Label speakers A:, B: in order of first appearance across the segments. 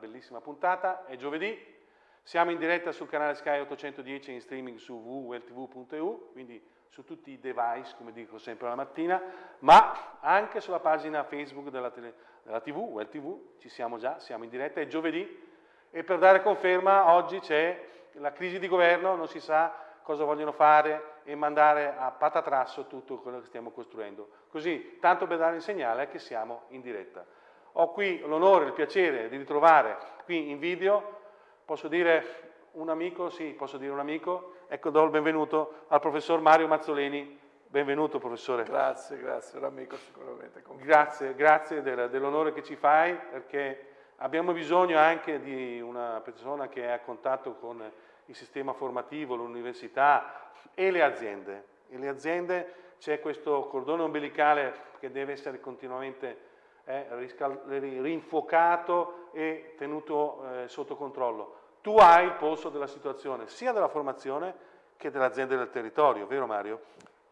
A: bellissima puntata, è giovedì, siamo in diretta sul canale Sky 810 in streaming su www.weltv.eu, quindi su tutti i device, come dico sempre la mattina, ma anche sulla pagina Facebook della, tele, della TV, Well TV, ci siamo già, siamo in diretta, è giovedì e per dare conferma oggi c'è la crisi di governo, non si sa cosa vogliono fare e mandare a patatrasso tutto quello che stiamo costruendo. Così, tanto per dare il segnale che siamo in diretta. Ho qui l'onore il piacere di ritrovare qui in video, posso dire un amico, sì, posso dire un amico, ecco do il benvenuto al professor Mario Mazzoleni. Benvenuto professore.
B: Grazie, grazie, un amico sicuramente.
A: Grazie, grazie del, dell'onore che ci fai perché abbiamo bisogno anche di una persona che è a contatto con il sistema formativo, l'università e le aziende. E le aziende c'è questo cordone ombelicale che deve essere continuamente eh, rinfocato e tenuto eh, sotto controllo. Tu hai il polso della situazione, sia della formazione che delle aziende del territorio, vero Mario?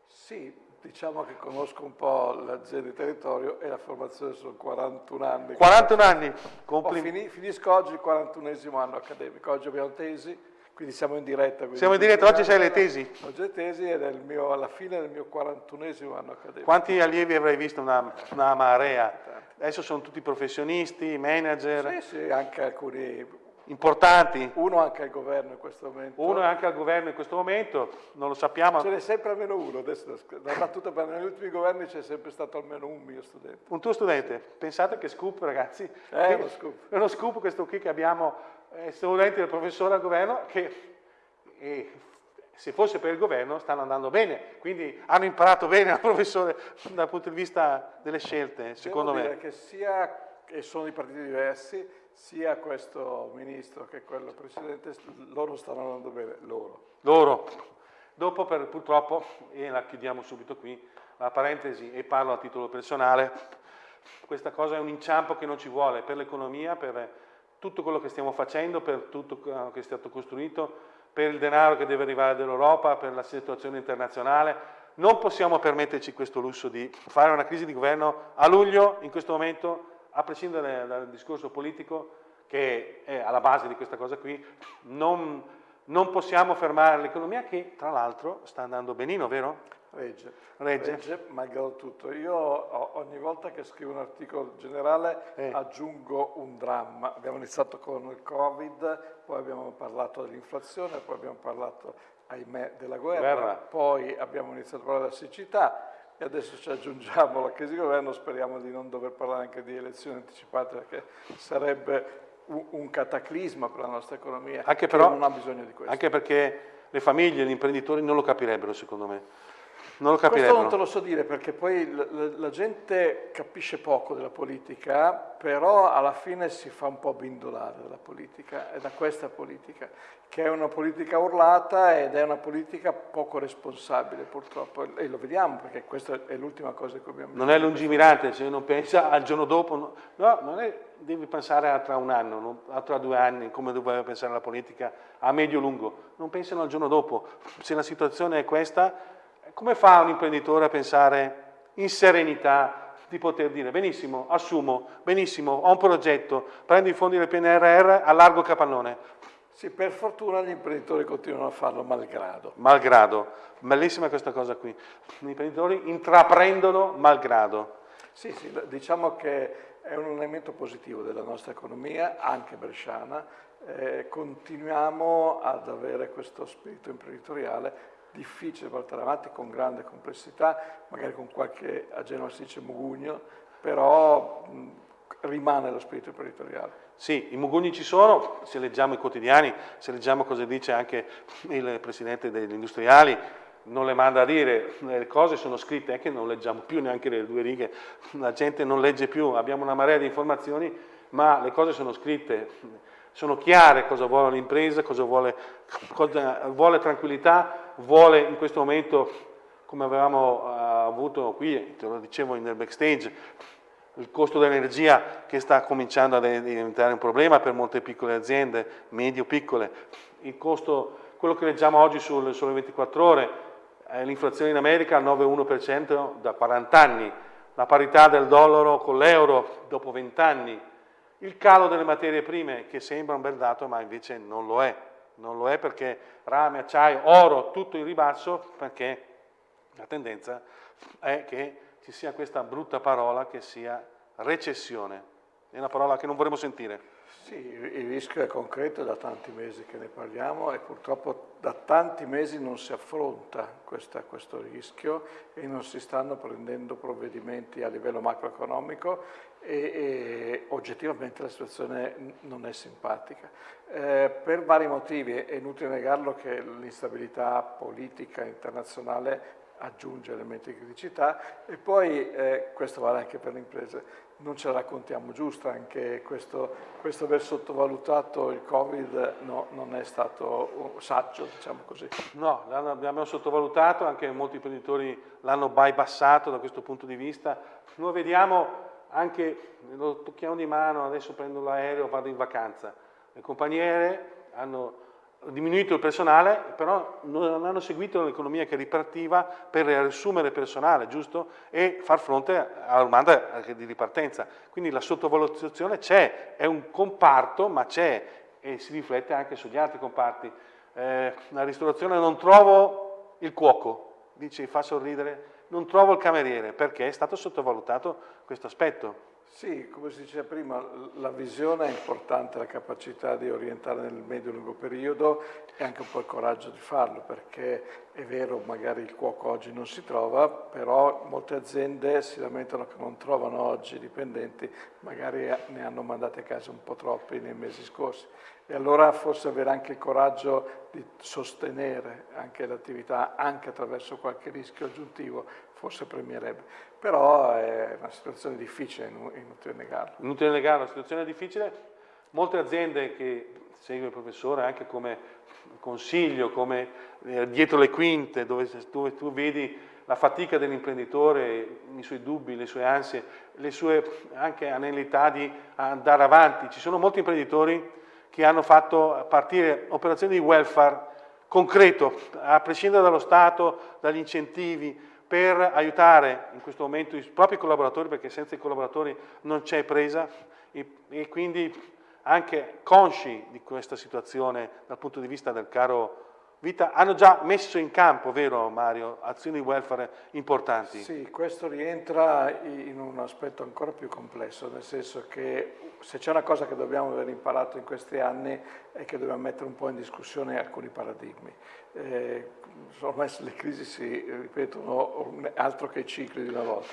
B: Sì, diciamo che conosco un po' l'azienda di territorio e la formazione sono 41 anni.
A: 41 anni? Complimenti.
B: finisco oggi il 41esimo anno accademico, oggi abbiamo tesi, quindi siamo in diretta.
A: Siamo in diretta, oggi sei le tesi?
B: Oggi le tesi ed è mio, alla fine del mio 41esimo anno accademico.
A: Quanti allievi avrai visto? Una, una marea. Adesso sono tutti professionisti, manager?
B: Sì, sì, anche alcuni
A: importanti.
B: Uno anche al governo in questo momento.
A: Uno anche al governo in questo momento, non lo sappiamo.
B: Ce n'è sempre almeno uno, adesso la battuta per negli ultimi governi c'è sempre stato almeno un mio studente.
A: Un tuo studente? Pensate che scoop ragazzi.
B: È uno scoop.
A: È uno scoop questo qui che abbiamo, è studente del professore al governo che e, se fosse per il governo stanno andando bene, quindi hanno imparato bene al professore dal punto di vista delle scelte, secondo
B: Devo
A: me.
B: Dire che sia che sono di partiti diversi, sia questo ministro che quello precedente, loro stanno andando bene, loro.
A: Loro. Dopo per, purtroppo, e la chiudiamo subito qui, la parentesi e parlo a titolo personale, questa cosa è un inciampo che non ci vuole per l'economia, per tutto quello che stiamo facendo, per tutto quello che è stato costruito, per il denaro che deve arrivare dall'Europa, per la situazione internazionale. Non possiamo permetterci questo lusso di fare una crisi di governo a luglio, in questo momento, a prescindere dal discorso politico che è alla base di questa cosa qui, non, non possiamo fermare l'economia che tra l'altro sta andando benino, vero?
B: Regge.
A: Regge.
B: Regge, malgrado tutto. Io ogni volta che scrivo un articolo generale eh. aggiungo un dramma. Abbiamo iniziato con il Covid, poi abbiamo parlato dell'inflazione, poi abbiamo parlato, ahimè, della guerra, guerra, poi abbiamo iniziato a parlare della siccità, e adesso ci aggiungiamo la crisi di governo, speriamo di non dover parlare anche di elezioni anticipate perché sarebbe un, un cataclisma per la nostra economia
A: anche però,
B: non ha bisogno di questo.
A: Anche perché le famiglie, gli imprenditori non lo capirebbero secondo me. Non lo
B: capirebbero. Questo non te lo so dire perché poi la, la, la, gente capisce poco della politica, però alla fine si fa un po' bindolare dalla politica, e da questa politica, che è una politica urlata ed è una politica poco responsabile purtroppo, e lo vediamo perché questa è l'ultima cosa che abbiamo
A: Non è lungimirante, se uno pensa al giorno dopo, no, no non è, devi pensare a tra un anno, a tra due anni, come doveva pensare la politica a medio-lungo, non pensano al giorno dopo, se la situazione è questa come fa un imprenditore a pensare in serenità di poter dire benissimo, assumo, benissimo, ho un progetto, prendo i fondi del PNRR, allargo capannone?
B: Sì, per fortuna gli imprenditori continuano a farlo malgrado.
A: Malgrado, bellissima questa cosa qui. Gli imprenditori intraprendono malgrado.
B: Sì, sì, diciamo che è un elemento positivo della nostra economia, anche bresciana. Eh, continuiamo ad avere questo spirito imprenditoriale difficile portare avanti con grande complessità, magari con qualche, a Genova si dice mugugno, però mh, rimane lo spirito imprenditoriale.
A: Sì, i mugugni ci sono, se leggiamo i quotidiani, se leggiamo cosa dice anche il presidente degli industriali, non le manda a dire, le cose sono scritte, è che non leggiamo più neanche le due righe, la gente non legge più, abbiamo una marea di informazioni, ma le cose sono scritte, sono chiare cosa vuole l'impresa, cosa vuole, cosa vuole tranquillità, vuole in questo momento, come avevamo uh, avuto qui, te lo dicevo nel backstage, il costo dell'energia che sta cominciando a diventare un problema per molte piccole aziende, medio-piccole, il costo, quello che leggiamo oggi sul Sole 24 Ore, eh, l'inflazione in America al 9,1% da 40 anni, la parità del dollaro con l'euro dopo 20 anni, Il calo delle materie prime, che sembra un bel dato, ma invece non lo è. Non lo è perché rame, acciaio, oro, tutto in ribasso, perché la tendenza è che ci sia questa brutta parola che sia recessione. È una parola che non vorremmo sentire.
B: Sì, il rischio è concreto, da tanti mesi che ne parliamo e purtroppo da tanti mesi non si affronta questa, questo rischio e non si stanno prendendo provvedimenti a livello macroeconomico e, e oggettivamente la situazione non è simpatica. Eh, per vari motivi, è inutile negarlo che l'instabilità politica internazionale aggiunge elementi di criticità e poi, eh, questo vale anche per le imprese, non ce la raccontiamo giusta, anche questo, questo aver sottovalutato il Covid no, non è stato saggio, diciamo così.
A: No, l'abbiamo sottovalutato, anche molti imprenditori l'hanno bypassato da questo punto di vista. Noi vediamo anche, lo tocchiamo di mano, adesso prendo l'aereo, vado in vacanza. Le compagnie hanno diminuito il personale, però non hanno seguito l'economia che ripartiva per riassumere personale, giusto? E far fronte alla domanda di ripartenza. Quindi la sottovalutazione c'è, è un comparto, ma c'è e si riflette anche sugli altri comparti. Eh, la ristorazione non trovo il cuoco, dice, fa sorridere, non trovo il cameriere, perché è stato sottovalutato questo aspetto.
B: Sì, come si diceva prima, la visione è importante, la capacità di orientare nel medio-lungo periodo e anche un po' il coraggio di farlo, perché è vero, magari il cuoco oggi non si trova, però molte aziende si lamentano che non trovano oggi dipendenti, magari ne hanno mandati a casa un po' troppi nei mesi scorsi. E allora forse avere anche il coraggio di sostenere anche l'attività, anche attraverso qualche rischio aggiuntivo, forse premierebbe. Però è una situazione difficile, inutile negarlo.
A: Inutile negarlo, una situazione difficile. Molte aziende che segue il professore anche come consiglio, come eh, dietro le quinte, dove, dove tu vedi la fatica dell'imprenditore, i suoi dubbi, le sue ansie, le sue anche anelità di andare avanti. Ci sono molti imprenditori che hanno fatto partire operazioni di welfare concreto, a prescindere dallo Stato, dagli incentivi, per aiutare in questo momento i propri collaboratori, perché senza i collaboratori non c'è presa, e, e quindi anche consci di questa situazione dal punto di vista del caro vita, hanno già messo in campo, vero Mario, azioni di welfare importanti?
B: Sì, questo rientra in un aspetto ancora più complesso, nel senso che se c'è una cosa che dobbiamo aver imparato in questi anni è che dobbiamo mettere un po' in discussione alcuni paradigmi. Eh, ormai le crisi si ripetono altro che i cicli di una volta,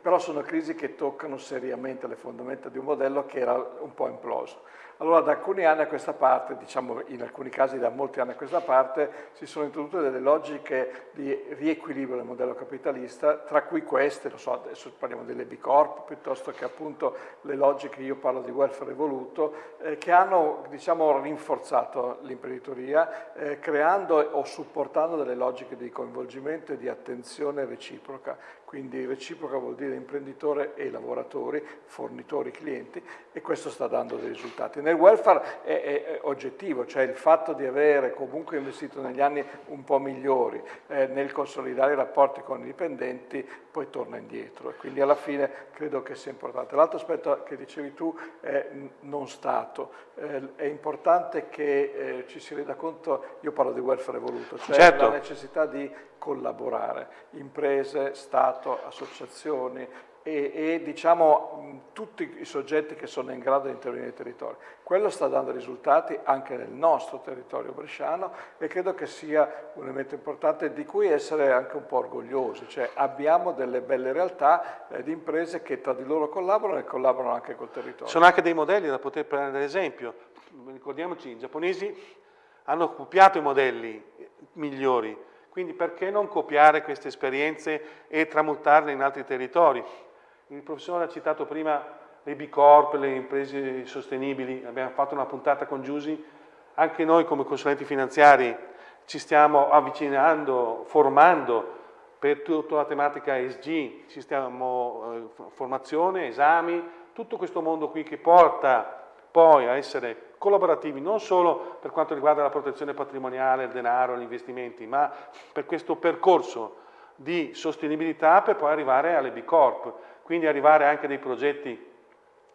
B: però sono crisi che toccano seriamente le fondamenta di un modello che era un po' imploso. Allora da alcuni anni a questa parte, diciamo in alcuni casi da molti anni a questa parte, si sono introdotte delle logiche di riequilibrio del modello capitalista, tra cui queste, lo so, adesso parliamo delle B Corp, piuttosto che appunto le logiche, io parlo di welfare evoluto, eh, che hanno diciamo rinforzato l'imprenditoria, eh, creando o supportando delle logiche di coinvolgimento e di attenzione reciproca. Quindi reciproca vuol dire imprenditore e lavoratori, fornitori, clienti, e questo sta dando dei risultati. Nel welfare è, è, è oggettivo, cioè il fatto di avere comunque investito negli anni un po' migliori eh, nel consolidare i rapporti con i dipendenti, poi torna indietro e quindi alla fine credo che sia importante. L'altro aspetto che dicevi tu è non Stato, eh, è importante che eh, ci si renda conto, io parlo di welfare evoluto, cioè certo. la necessità di collaborare, imprese, Stato, associazioni, e, e diciamo, tutti i soggetti che sono in grado di intervenire nei territori. Quello sta dando risultati anche nel nostro territorio bresciano e credo che sia un elemento importante di cui essere anche un po' orgogliosi, cioè abbiamo delle belle realtà eh, di imprese che tra di loro collaborano e collaborano anche col territorio.
A: Sono anche dei modelli da poter prendere esempio, ricordiamoci, i giapponesi hanno copiato i modelli migliori, quindi perché non copiare queste esperienze e tramutarle in altri territori? Il professore ha citato prima le B Corp, le imprese sostenibili, abbiamo fatto una puntata con Giusi, anche noi come consulenti finanziari ci stiamo avvicinando, formando per tutta la tematica ESG, ci stiamo eh, formazione, esami, tutto questo mondo qui che porta poi a essere collaborativi non solo per quanto riguarda la protezione patrimoniale, il denaro, gli investimenti, ma per questo percorso di sostenibilità per poi arrivare alle B Corp quindi arrivare anche a dei progetti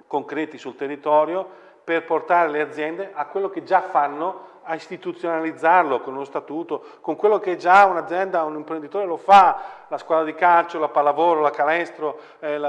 A: concreti sul territorio per portare le aziende a quello che già fanno a istituzionalizzarlo con uno statuto, con quello che già un'azienda, un imprenditore lo fa, la squadra di calcio, la pallavolo, la calestro, eh,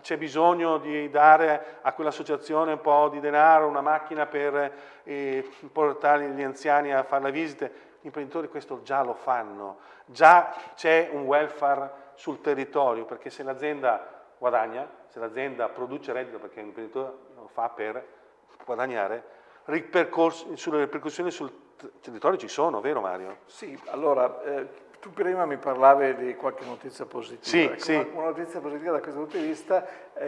A: c'è bisogno di dare a quell'associazione un po' di denaro, una macchina per eh, portare gli anziani a fare le visite, gli imprenditori questo già lo fanno, già c'è un welfare sul territorio, perché se l'azienda guadagna, se l'azienda produce reddito, perché l'imprenditore lo fa per guadagnare, sulle ripercussioni sul territorio ci sono, vero Mario?
B: Sì, allora, eh, tu prima mi parlavi di qualche notizia positiva.
A: Sì,
B: ecco,
A: sì.
B: Una, una, notizia positiva da questo punto di vista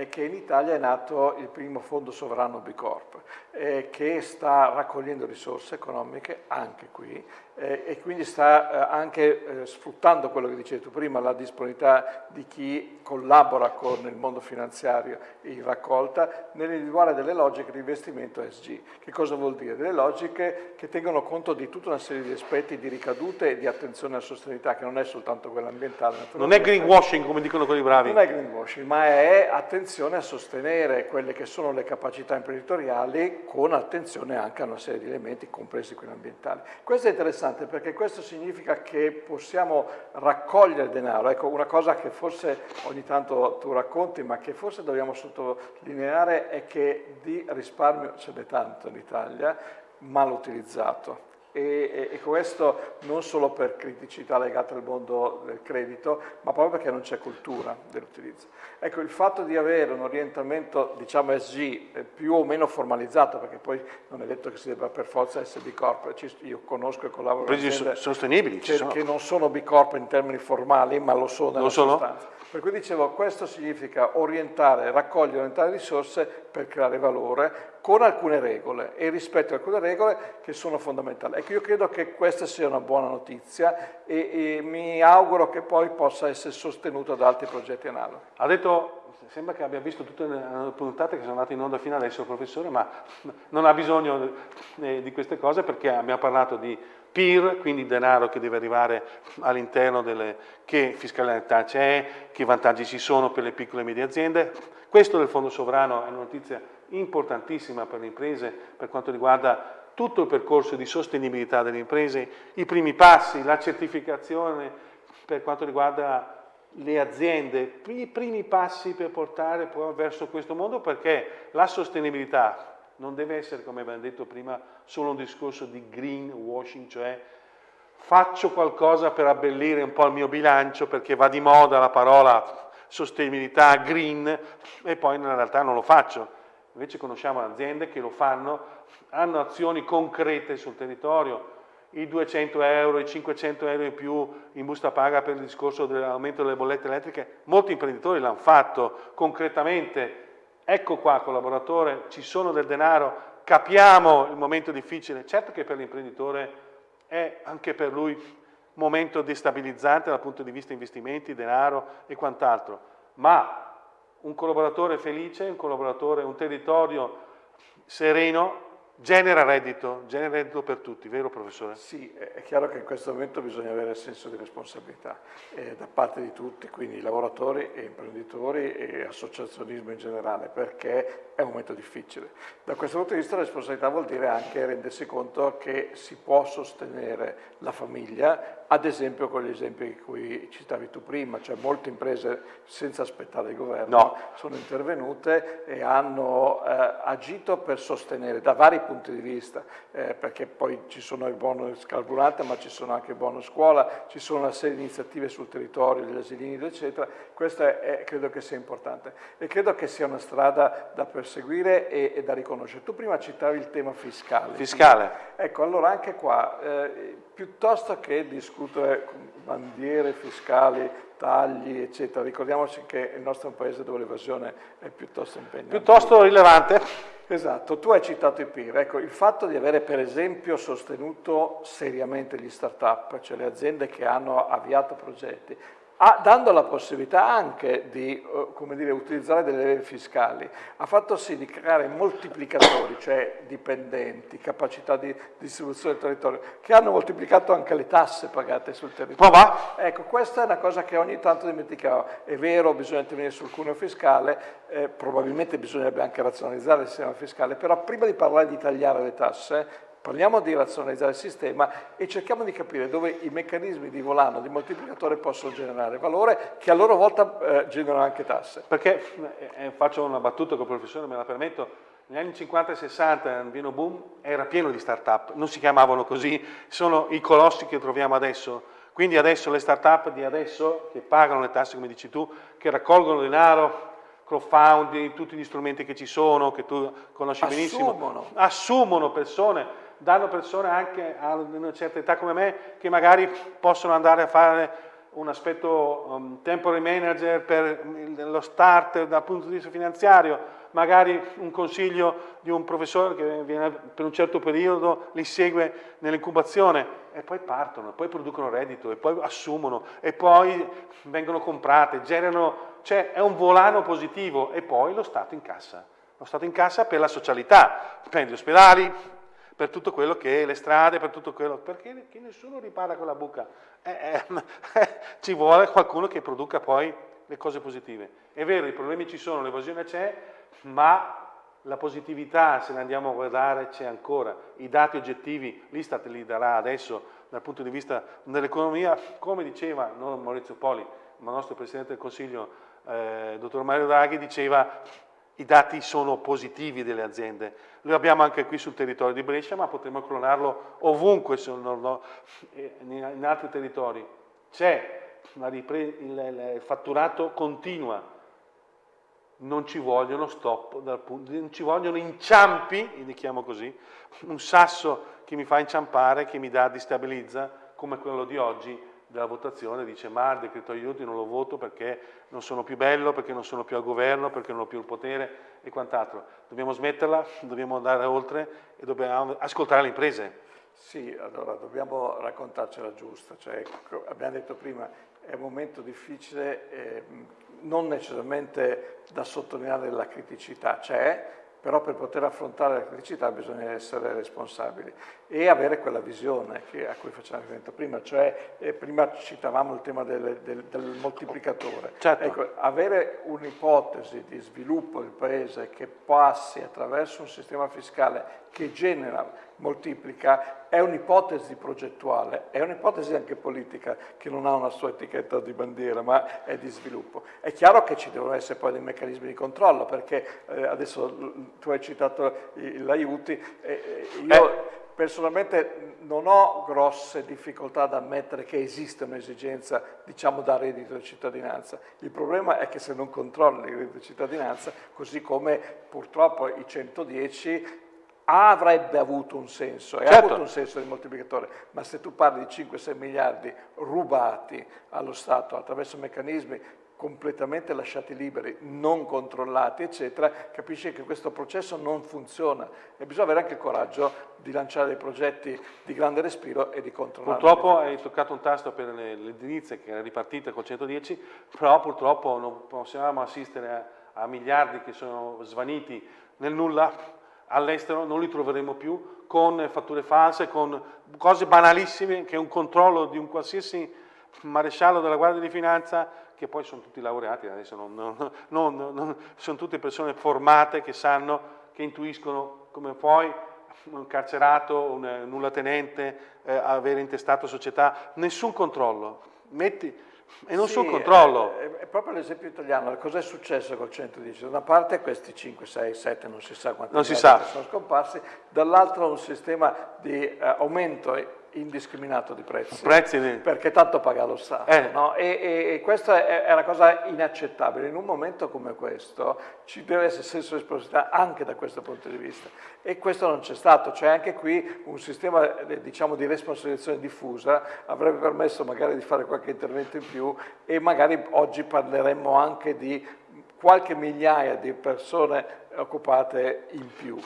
B: che in Italia è nato il primo fondo sovrano B Corp, eh, che sta raccogliendo risorse economiche anche qui eh, e quindi sta eh, anche sfruttando quello che dicevi tu prima, la disponibilità di chi collabora con il mondo finanziario in raccolta nell'individuare delle logiche di investimento SG. Che cosa vuol dire? Delle logiche che tengono conto di tutta una serie di aspetti di ricadute e di attenzione alla sostenibilità, che non è soltanto quella ambientale.
A: Non è greenwashing come dicono quelli bravi.
B: Non è greenwashing, ma è attenzione a sostenere quelle che sono le capacità imprenditoriali con attenzione anche a una serie di elementi, compresi quelli ambientali. Questo è interessante perché questo significa che possiamo raccogliere denaro. Ecco, una cosa che forse ogni tanto tu racconti, ma che forse dobbiamo sottolineare è che di risparmio ce n'è tanto in Italia, mal utilizzato e, e, questo non solo per criticità legate al mondo del credito, ma proprio perché non c'è cultura dell'utilizzo. Ecco, il fatto di avere un orientamento, diciamo SG, eh, più o meno formalizzato, perché poi non è detto che si debba per forza essere B Corp, io conosco e collaboro con
A: sostenibili,
B: che, che, non sono B Corp in termini formali, ma lo sono nella lo sostanza. Per cui dicevo, questo significa orientare, raccogliere, orientare risorse per creare valore con alcune regole e rispetto a alcune regole che sono fondamentali. Ecco, io credo che questa sia una buona notizia e, e mi auguro che poi possa essere sostenuta da altri progetti analoghi.
A: Ha detto sembra che abbia visto tutte le puntate che sono andate in onda fino adesso professore, ma non ha bisogno eh, di queste cose perché abbiamo parlato di PIR, quindi denaro che deve arrivare all'interno delle, che fiscalità c'è, che vantaggi ci sono per le piccole e medie aziende. Questo del fondo sovrano è una notizia importantissima per le imprese per quanto riguarda tutto il percorso di sostenibilità delle imprese, i primi passi, la certificazione per quanto riguarda le aziende, i primi passi per portare verso questo mondo perché la sostenibilità non deve essere, come abbiamo detto prima, solo un discorso di greenwashing, cioè faccio qualcosa per abbellire un po' il mio bilancio perché va di moda la parola sostenibilità, green, e poi in realtà non lo faccio. Invece conosciamo aziende che lo fanno, hanno azioni concrete sul territorio, i 200 euro, i 500 euro in più in busta paga per il discorso dell'aumento delle bollette elettriche, molti imprenditori l'hanno fatto concretamente, ecco qua collaboratore, ci sono del denaro, capiamo il momento difficile, certo che per l'imprenditore è anche per lui un momento destabilizzante dal punto di vista investimenti, denaro e quant'altro, ma un collaboratore felice, un collaboratore, un territorio sereno genera reddito, genera reddito per tutti, vero professore?
B: Sì, è chiaro che in questo momento bisogna avere senso di responsabilità eh, da parte di tutti, quindi lavoratori e imprenditori e associazionismo in generale, perché è un momento difficile. Da questo punto di vista la responsabilità vuol dire anche rendersi conto che si può sostenere la famiglia, ad esempio con gli esempi che cui citavi tu prima, cioè molte imprese senza aspettare il governo no. sono intervenute e hanno eh, agito per sostenere da vari punti di vista, eh, perché poi ci sono i bonus carburante, ma ci sono anche i bonus scuola, ci sono una serie di iniziative sul territorio, gli asilini, eccetera. Questo è, credo che sia importante e credo che sia una strada da perseguire e, e da riconoscere. Tu prima citavi il tema fiscale.
A: Fiscale.
B: Ecco, allora anche qua, eh, piuttosto che discutere bandiere fiscali, tagli, eccetera, ricordiamoci che il nostro è un paese dove l'evasione è piuttosto impegnata.
A: Piuttosto rilevante.
B: Esatto, tu hai citato i PIR, ecco, il fatto di avere per esempio sostenuto seriamente gli start-up, cioè le aziende che hanno avviato progetti, ha, dando la possibilità anche di uh, dire, utilizzare delle leve fiscali, ha fatto sì di creare moltiplicatori, cioè dipendenti, capacità di distribuzione del territorio, che hanno moltiplicato anche le tasse pagate sul territorio.
A: Ma va?
B: Ecco, questa è una cosa che ogni tanto dimenticavo. È vero, bisogna intervenire sul cuneo fiscale, eh, probabilmente bisognerebbe anche razionalizzare il sistema fiscale, però prima di parlare di tagliare le tasse, Parliamo di razionalizzare il sistema e cerchiamo di capire dove i meccanismi di volano, di moltiplicatore possono generare valore che a loro volta eh, generano anche tasse.
A: Perché, eh, eh faccio una battuta con il professore, me la permetto, negli anni 50 e 60 il vino boom era pieno di start-up, non si chiamavano così, sono i colossi che troviamo adesso. Quindi adesso le start-up di adesso, che pagano le tasse come dici tu, che raccolgono denaro, crowdfunding, tutti gli strumenti che ci sono, che tu conosci
B: assumono.
A: benissimo, assumono persone danno persone anche a una certa età come me che magari possono andare a fare un aspetto um, temporary manager per lo start dal punto di vista finanziario, magari un consiglio di un professore che viene per un certo periodo, li segue nell'incubazione e poi partono, poi producono reddito e poi assumono e poi vengono comprate, generano, cioè è un volano positivo e poi lo Stato in cassa. Lo Stato in cassa per la socialità, per gli ospedali, per tutto quello che è le strade, per tutto quello, perché nessuno ripara con la buca, eh, eh, eh, ci vuole qualcuno che produca poi le cose positive. È vero, i problemi ci sono, l'evasione c'è, ma la positività, se ne andiamo a guardare, c'è ancora. I dati oggettivi, l'Istat li darà adesso dal punto di vista dell'economia, come diceva non Maurizio Poli, ma il nostro Presidente del Consiglio, eh, dottor Mario Draghi, diceva i dati sono positivi delle aziende. Lo abbiamo anche qui sul territorio di Brescia, ma potremmo clonarlo ovunque in altri territori. C'è il fatturato continua, non ci vogliono stop, non ci vogliono inciampi, li chiamo così, un sasso che mi fa inciampare, che mi dà, distabilizza, come quello di oggi, della votazione dice ma il decreto aiuti non lo voto perché non sono più bello, perché non sono più al governo, perché non ho più il potere e quant'altro. Dobbiamo smetterla, dobbiamo andare oltre e dobbiamo ascoltare le imprese.
B: Sì, allora dobbiamo raccontarcela giusta, cioè, abbiamo detto prima è un momento difficile, eh, non necessariamente da sottolineare la criticità, c'è, però per poter affrontare la criticità bisogna essere responsabili e avere quella visione che, a cui facciamo riferimento prima, cioè eh, prima citavamo il tema del, del, del moltiplicatore.
A: Certo.
B: Ecco, avere un'ipotesi di sviluppo del paese che passi attraverso un sistema fiscale che genera, moltiplica, è un'ipotesi progettuale, è un'ipotesi anche politica che non ha una sua etichetta di bandiera, ma è di sviluppo. È chiaro che ci devono essere poi dei meccanismi di controllo, perché eh, adesso tu hai citato l'aiuti, eh, io... Eh Personalmente non ho grosse difficoltà ad ammettere che esiste un'esigenza, diciamo, da reddito di cittadinanza. Il problema è che se non controlli il reddito di cittadinanza, così come purtroppo i 110 avrebbe avuto un senso, e certo. ha avuto un senso di moltiplicatore, ma se tu parli di 5-6 miliardi rubati allo Stato attraverso meccanismi completamente lasciati liberi, non controllati, eccetera, capisci che questo processo non funziona e bisogna avere anche il coraggio di lanciare dei progetti di grande respiro e di controllare.
A: Purtroppo hai toccato un tasto per l'edilizia che era ripartita col 110, però purtroppo non possiamo assistere a, a miliardi che sono svaniti nel nulla, all'estero non li troveremo più, con fatture false, con cose banalissime che un controllo di un qualsiasi maresciallo della Guardia di Finanza che poi sono tutti laureati, adesso non, non, non, sono tutte persone formate che sanno, che intuiscono come puoi un carcerato, un nullatenente, eh, avere intestato società, nessun controllo. Metti, e non sì, sul controllo.
B: È, è proprio l'esempio italiano, cosa è successo col 110? Da una parte questi 5, 6, 7, non si sa quanti
A: non si sa.
B: sono scomparsi, dall'altro un sistema di eh, aumento indiscriminato di prezzi,
A: prezzi
B: di... perché tanto paga lo Stato. Eh. No? E, e, e, questa è, è, una cosa inaccettabile. In un momento come questo ci deve essere senso di responsabilità anche da questo punto di vista. E questo non c'è stato. C'è anche qui un sistema eh, diciamo, di responsabilizzazione diffusa, avrebbe permesso magari di fare qualche intervento in più e magari oggi parleremmo anche di qualche migliaia di persone occupate in più.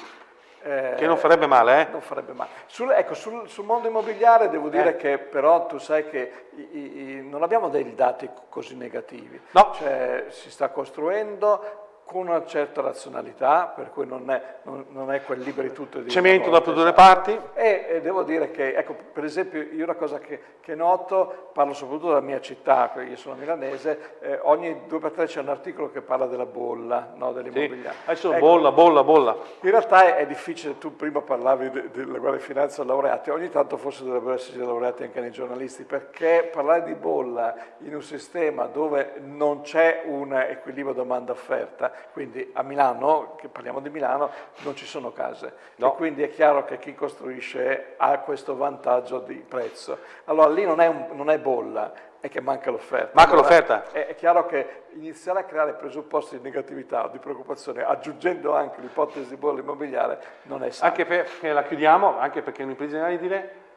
A: Eh, che non farebbe male, eh?
B: Non farebbe male. Sul, ecco, sul, sul, mondo immobiliare devo dire eh. che però tu sai che i, i, non abbiamo dei dati così negativi.
A: No.
B: Cioè, si sta costruendo, con una certa razionalità, per cui non è, non, non è quel liberi tutto di...
A: Cemento da due parti.
B: E, e, devo dire che, ecco, per esempio, io una cosa che, che noto, parlo soprattutto della mia città, io sono milanese, eh, ogni due per tre c'è un articolo che parla della bolla, no, dell'immobiliare.
A: Sì, adesso ecco, bolla, bolla, bolla.
B: In realtà è, è difficile, tu prima parlavi de, della guerra di finanza laureati, ogni tanto forse dovrebbero esserci laureati anche nei giornalisti, perché parlare di bolla in un sistema dove non c'è un equilibrio domanda-offerta, quindi a Milano, che parliamo di Milano, non ci sono case no. e quindi è chiaro che chi costruisce ha questo vantaggio di prezzo. Allora lì non è, un, non è bolla, è che manca l'offerta.
A: Manca allora, l'offerta.
B: È, è, chiaro che iniziare a creare presupposti di negatività o di preoccupazione, aggiungendo anche l'ipotesi di bolla immobiliare, non è sano.
A: Anche perché la chiudiamo, anche perché un'impresa di dire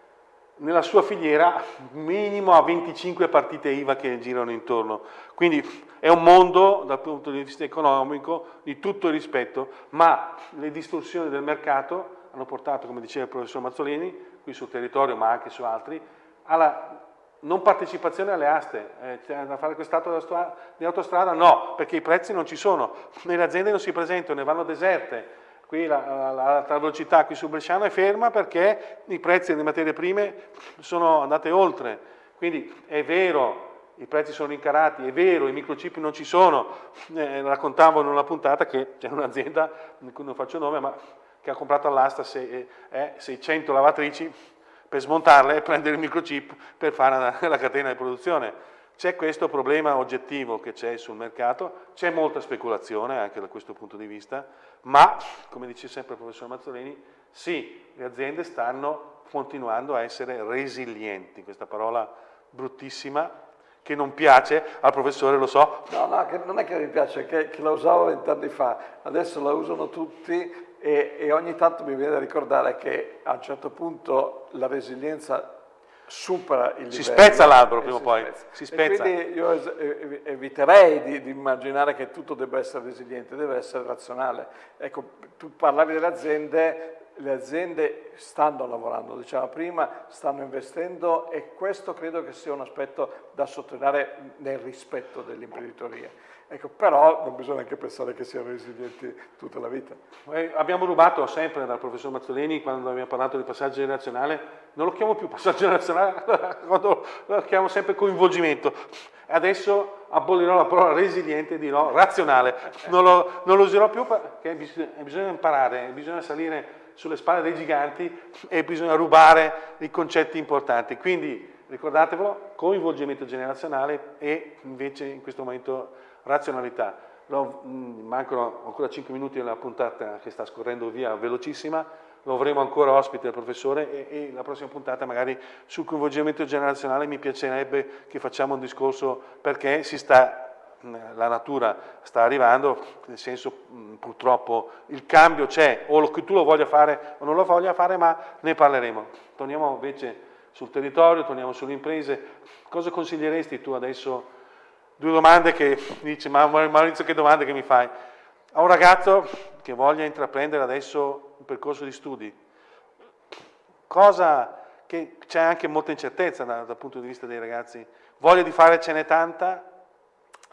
A: nella sua filiera minimo a 25 partite IVA che girano intorno. Quindi è un mondo dal punto di vista economico di tutto il rispetto, ma le distorsioni del mercato hanno portato, come diceva il professor Mazzolini, qui sul territorio ma anche su altri, alla non partecipazione alle aste, eh, c'è da fare quest'atto di autostrada? No, perché i prezzi non ci sono, le aziende non si presentano, ne vanno deserte, Qui l'alta velocità qui su Bresciano è ferma perché i prezzi delle materie prime sono andate oltre. Quindi è vero, i prezzi sono rincarati, è vero, i microchip non ci sono. Eh, raccontavo in una puntata che c'è un'azienda, di cui non faccio nome, ma che ha comprato all'asta eh, 600 lavatrici per smontarle e prendere il microchip per fare la, la catena di produzione. C'è questo problema oggettivo che c'è sul mercato, c'è molta speculazione anche da questo punto di vista, ma, come dice sempre il professor Mazzolini, sì, le aziende stanno continuando a essere resilienti, questa parola bruttissima che non piace al professore, lo so.
B: No, no, non è che mi piace, che, che la usavo vent'anni fa, adesso la usano tutti e, e ogni tanto mi viene da ricordare che a un certo punto la resilienza supera il livello.
A: Si spezza l'albero prima o poi, spezza. si
B: spezza. E quindi io eviterei di, di, immaginare che tutto debba essere resiliente, deve essere razionale. Ecco, tu parlavi delle aziende, le aziende stanno lavorando, diciamo prima, stanno investendo e questo credo che sia un aspetto da sottolineare nel rispetto dell'imprenditoria. Ecco, però non bisogna anche pensare che siano resilienti tutta la vita.
A: Eh, abbiamo rubato sempre dal professor Mazzolini quando abbiamo parlato di passaggio generazionale, non lo chiamo più passaggio generazionale, lo chiamo sempre coinvolgimento. Adesso abolirò la parola resiliente e dirò razionale, non lo, non lo userò più perché bisogna, bisogna imparare, bisogna salire sulle spalle dei giganti e bisogna rubare i concetti importanti. Quindi ricordatevelo, coinvolgimento generazionale e invece in questo momento razionalità. Lo, mm, mancano ancora 5 minuti nella puntata che sta scorrendo via velocissima, lo avremo ancora ospite il professore e, e, la prossima puntata magari sul coinvolgimento generazionale mi piacerebbe che facciamo un discorso perché si sta, la natura sta arrivando, nel senso mm, purtroppo il cambio c'è, o che tu lo voglia fare o non lo voglia fare, ma ne parleremo. Torniamo invece sul territorio, torniamo sulle imprese. Cosa consiglieresti tu adesso? Due domande che dice, ma Maurizio che domande che mi fai? A un ragazzo che voglia intraprendere adesso un percorso di studi, cosa che c'è anche molta incertezza dal, dal, punto di vista dei ragazzi, voglia di fare ce n'è tanta?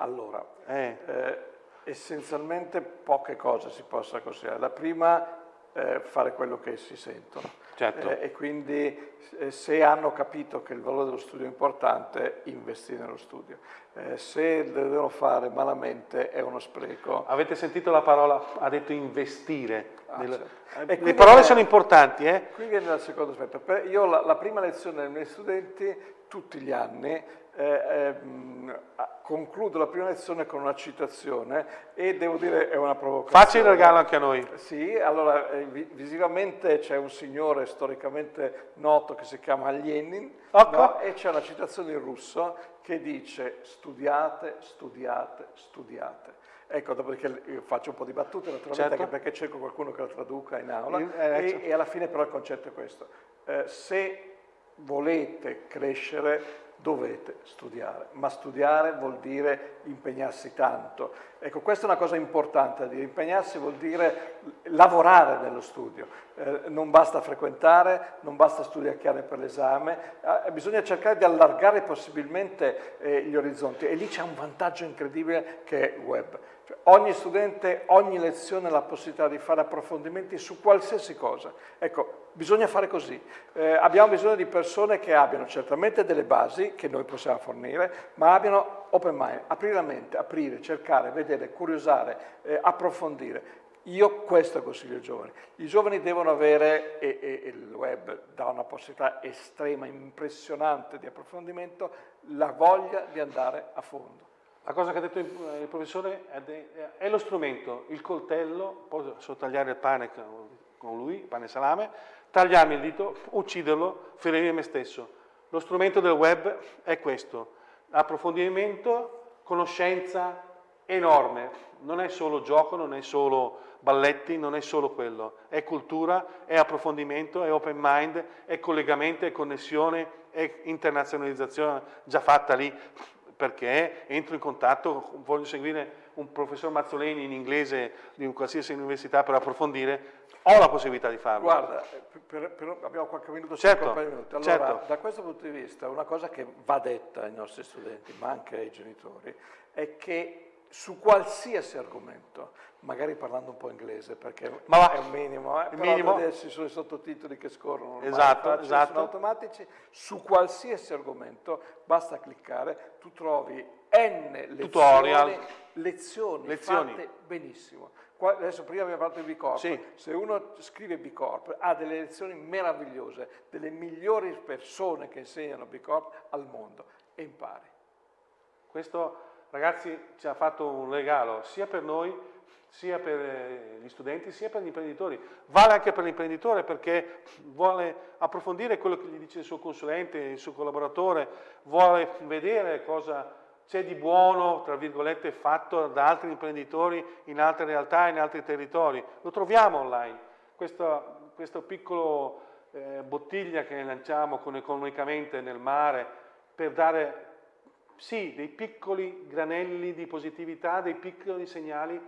B: Allora, eh. Eh, essenzialmente poche cose si possa considerare. La prima eh, fare quello che si sentono.
A: Certo.
B: Eh, e quindi eh, se hanno capito che il valore dello studio è importante, investire nello studio. Eh, se lo devono fare malamente è uno spreco.
A: Avete sentito la parola, ha detto investire. Ah, nel... certo. Le parole sono importanti. Eh?
B: Qui viene dal secondo aspetto. Io la, la prima lezione dei miei studenti, tutti gli anni, eh, eh, concludo la prima lezione con una citazione e devo dire è una provocazione.
A: Facci il regalo anche a noi.
B: Sì, allora eh, visivamente c'è un signore storicamente noto che si chiama Lenin ecco. no? e c'è una citazione in russo che dice studiate, studiate, studiate. Ecco, dopodiché io faccio un po' di battute naturalmente certo. anche perché cerco qualcuno che la traduca in aula eh, e, e, alla fine però il concetto è questo. Eh, se volete crescere dovete studiare, ma studiare vuol dire impegnarsi tanto. Ecco, questa è una cosa importante da dire, impegnarsi vuol dire lavorare nello studio, eh, non basta frequentare, non basta studiare per l'esame, eh, bisogna cercare di allargare possibilmente eh, gli orizzonti e lì c'è un vantaggio incredibile che è il web. Ogni studente, ogni lezione ha la possibilità di fare approfondimenti su qualsiasi cosa. Ecco, bisogna fare così. Eh, abbiamo bisogno di persone che abbiano certamente delle basi che noi possiamo fornire, ma abbiano open mind, aprire la mente, aprire, cercare, vedere, curiosare, eh, approfondire. Io questo consiglio ai giovani. I giovani devono avere, e, e, e il web dà una possibilità estrema, impressionante di approfondimento, la voglia di andare a fondo.
A: La cosa che ha detto il professore è, lo strumento, il coltello, posso tagliare il pane con lui, pane e salame, tagliarmi il dito, ucciderlo, ferire me stesso. Lo strumento del web è questo, approfondimento, conoscenza enorme, non è solo gioco, non è solo balletti, non è solo quello, è cultura, è approfondimento, è open mind, è collegamento, è connessione, è internazionalizzazione già fatta lì perché entro in contatto, voglio seguire un professor Mazzoleni in inglese di un qualsiasi università per approfondire, ho la possibilità di farlo.
B: Guarda, per, per, abbiamo qualche minuto,
A: certo,
B: minuti. Allora,
A: certo.
B: da questo punto di vista, una cosa che va detta ai nostri studenti, ma anche ai genitori, è che su qualsiasi argomento, magari parlando un po' inglese perché
A: Ma
B: è un minimo, eh, però
A: minimo.
B: adesso ci sono i sottotitoli che scorrono,
A: esatto, esatto.
B: sono automatici, su qualsiasi argomento basta cliccare, tu trovi n lezioni,
A: Tutorial.
B: lezioni,
A: lezioni.
B: fatte benissimo. Qua, adesso prima abbiamo parlato di B Corp,
A: sì.
B: se uno scrive B Corp ha delle lezioni meravigliose, delle migliori persone che insegnano B Corp al mondo e impari.
A: Questo ragazzi ci ha fatto un regalo sia per noi, sia per eh, gli studenti, sia per gli imprenditori. Vale anche per l'imprenditore perché vuole approfondire quello che gli dice il suo consulente, il suo collaboratore, vuole vedere cosa c'è di buono, tra virgolette, fatto da altri imprenditori in altre realtà, in altri territori. Lo troviamo online. Questo, questo piccolo eh, bottiglia che lanciamo economicamente nel mare per dare sì, dei piccoli granelli di positività, dei piccoli segnali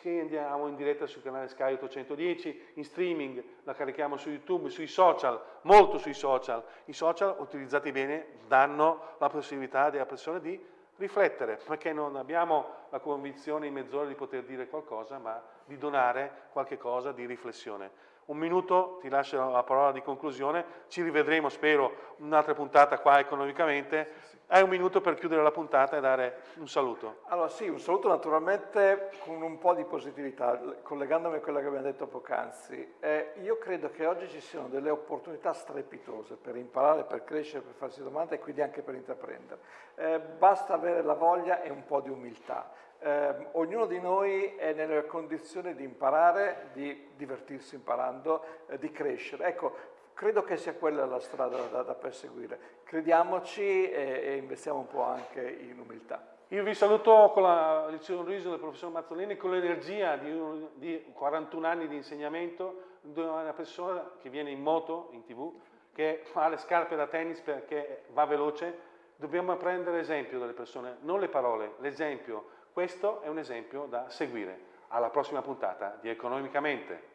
A: che andiamo in diretta sul canale Sky 810, in streaming, la carichiamo su YouTube, sui social, molto sui social. I social utilizzati bene danno la possibilità della persona di riflettere, perché non abbiamo la convinzione in mezz'ora di poter dire qualcosa, ma di donare qualche cosa di riflessione. Un minuto, ti lascio la parola di conclusione, ci rivedremo, spero, un'altra puntata qua economicamente. Hai un minuto per chiudere la puntata e dare un saluto.
B: Allora sì, un saluto naturalmente con un po' di positività, collegandomi a quello che abbiamo detto poc'anzi. Eh, io credo che oggi ci siano delle opportunità strepitose per imparare, per crescere, per farsi domande e quindi anche per intraprendere. Eh, basta avere la voglia e un po' di umiltà eh, ognuno di noi è nella condizione di imparare, di divertirsi imparando, eh, di crescere. Ecco, credo che sia quella la strada da, da perseguire. Crediamoci e, e, investiamo un po' anche in umiltà.
A: Io vi saluto con la, il sorriso del professor Mazzolini, con l'energia di, di 41 anni di insegnamento, una persona che viene in moto, in tv, che ha le scarpe da tennis perché va veloce. Dobbiamo prendere esempio dalle persone, non le parole, l'esempio questo è un esempio da seguire. Alla prossima puntata di Economicamente.